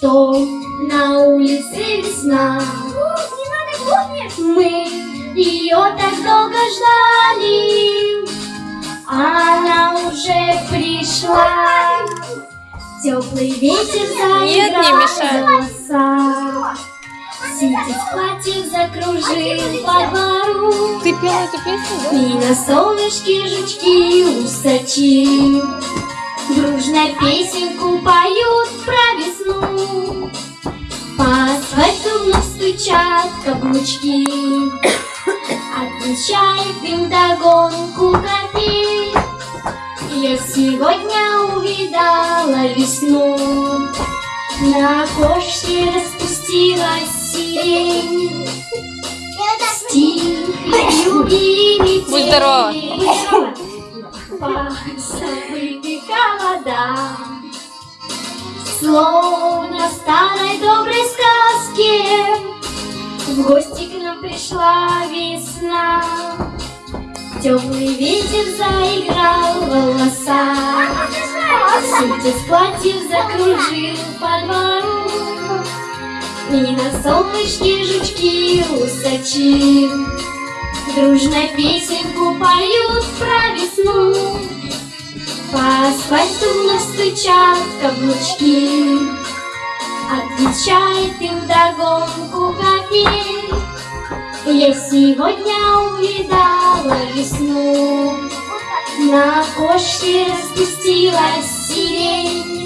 что на улице весна. Мы ее так долго ждали, она уже пришла. Теплый ветер заиграл голоса. Сидит в платье, закружил по двору. Ты пела эту песню, да? И на солнышке жучки усачи Дружно песенку поют стучат каблучки. Отвечает им догонку копей Я сегодня увидала весну. На окошке распустилась сирень. Стихи и Будь здорова. вода Словно В гости к нам пришла весна. Теплый ветер заиграл в волоса Сидя с платьев закружил по двору. И на солнышке жучки усачи Дружно песенку поют про весну. По асфальту вновь стучат каблучки. Отвечает им капель Я сегодня увидала весну. На окошке распустилась сирень